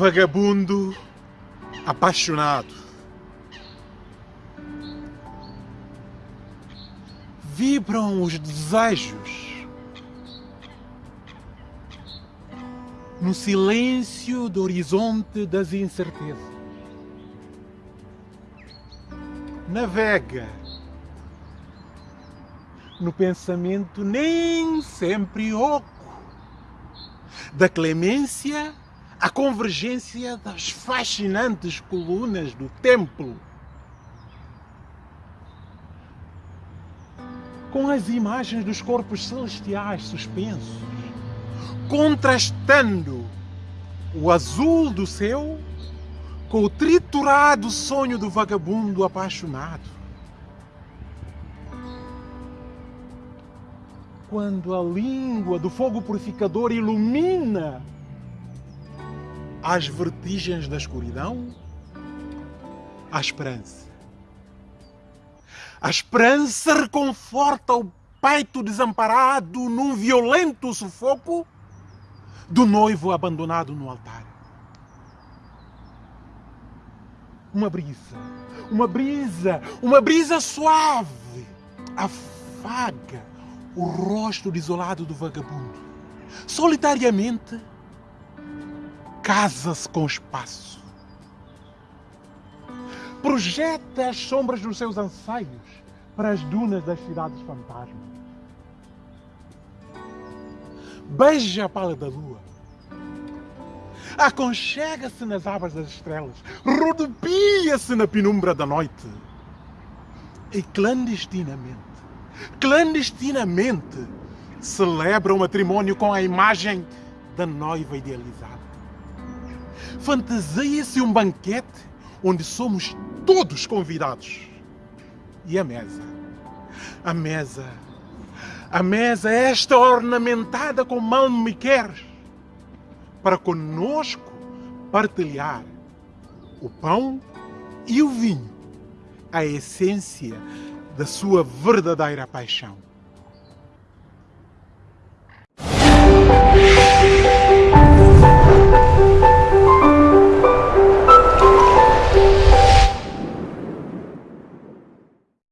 Vagabundo apaixonado. Vibram os desejos no silêncio do horizonte das incertezas. Navega no pensamento nem sempre oco da clemência à convergência das fascinantes colunas do templo com as imagens dos corpos celestiais suspensos, contrastando o azul do céu com o triturado sonho do vagabundo apaixonado. Quando a língua do fogo purificador ilumina as vertigens da escuridão, a esperança a esperança reconforta o peito desamparado num violento sufoco do noivo abandonado no altar. Uma brisa, uma brisa, uma brisa suave afaga o rosto desolado do vagabundo. Solitariamente, casa-se com espaço projeta as sombras dos seus anseios para as dunas das cidades fantasmas. Beija a pálida lua. Aconchega-se nas abas das estrelas. Rodopia-se na penumbra da noite. E clandestinamente, clandestinamente, celebra o matrimónio com a imagem da noiva idealizada. Fantasia-se um banquete onde somos todos convidados. E a mesa? A mesa. A mesa é esta ornamentada com me quer para conosco partilhar o pão e o vinho, a essência da sua verdadeira paixão.